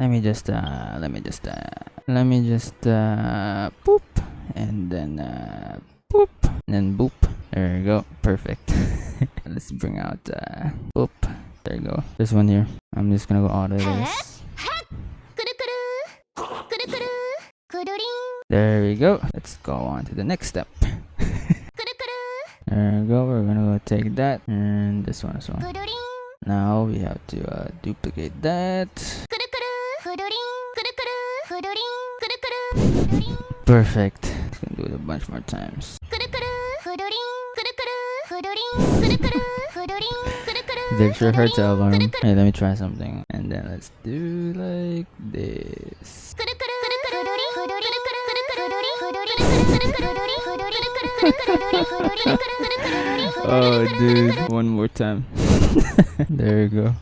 let me just uh let me just uh let me just uh boop and then uh boop and then boop. There you go. Perfect. Let's bring out uh boop. There you go. This one here. I'm just gonna go out this. There we go. Let's go on to the next step. There we go. We're gonna go take that and this one as well. Now we have to uh, duplicate that. Perfect. Can do it a bunch more times. They sure hurts album. Hey, let me try something. And then let's do like this. oh dude, one more time. there you go.